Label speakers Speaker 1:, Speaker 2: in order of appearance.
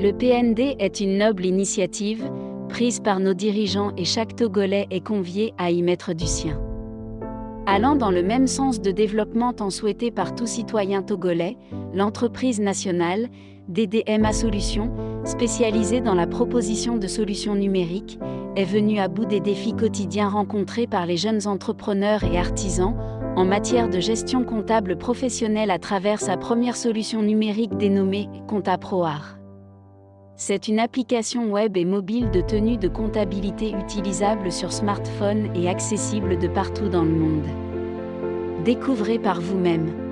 Speaker 1: Le PND est une noble initiative, prise par nos dirigeants et chaque Togolais est convié à y mettre du sien. Allant dans le même sens de développement tant souhaité par tout citoyen togolais, l'entreprise nationale, DDMA Solutions, spécialisée dans la proposition de solutions numériques, est venue à bout des défis quotidiens rencontrés par les jeunes entrepreneurs et artisans en matière de gestion comptable professionnelle à travers sa première solution numérique dénommée Compta ProArt. C'est une application web et mobile de tenue de comptabilité utilisable sur smartphone et accessible de partout dans le monde. Découvrez par vous-même.